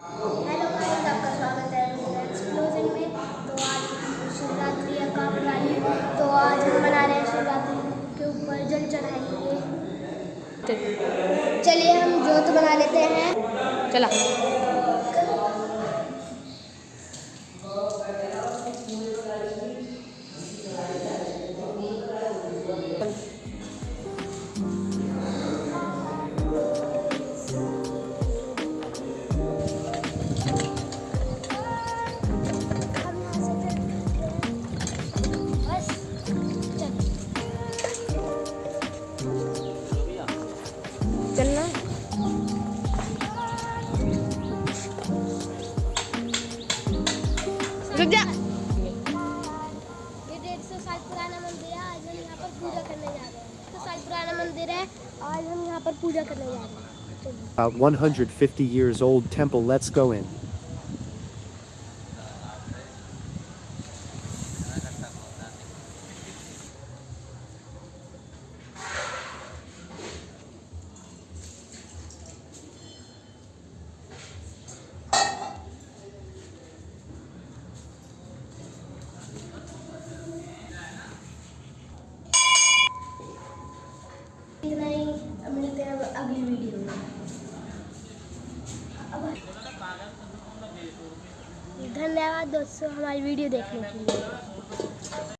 Hello friends आपका स्वागत है एक्सप्लोजन में। तो आज शिवरात्रि है काम वाली तो आज हम मना रहे हैं शिवरात्रि के ऊपर जल चढ़ाएँगे। चलिए हम जोत बना लेते हैं। चला। रुक जा ये डेढ़ सौ साल पुराना मंदिर है आज हम यहाँ पर पूजा करने जा रहे हैं तो साल पुराना मंदिर है आज हम यहाँ पर पूजा करने जा रहे हैं About 150 years old temple. Let's go in. मिलते हैं अगली वीडियो में। अब धन्यवाद दोस्तों हमारी वीडियो देखने के लिए।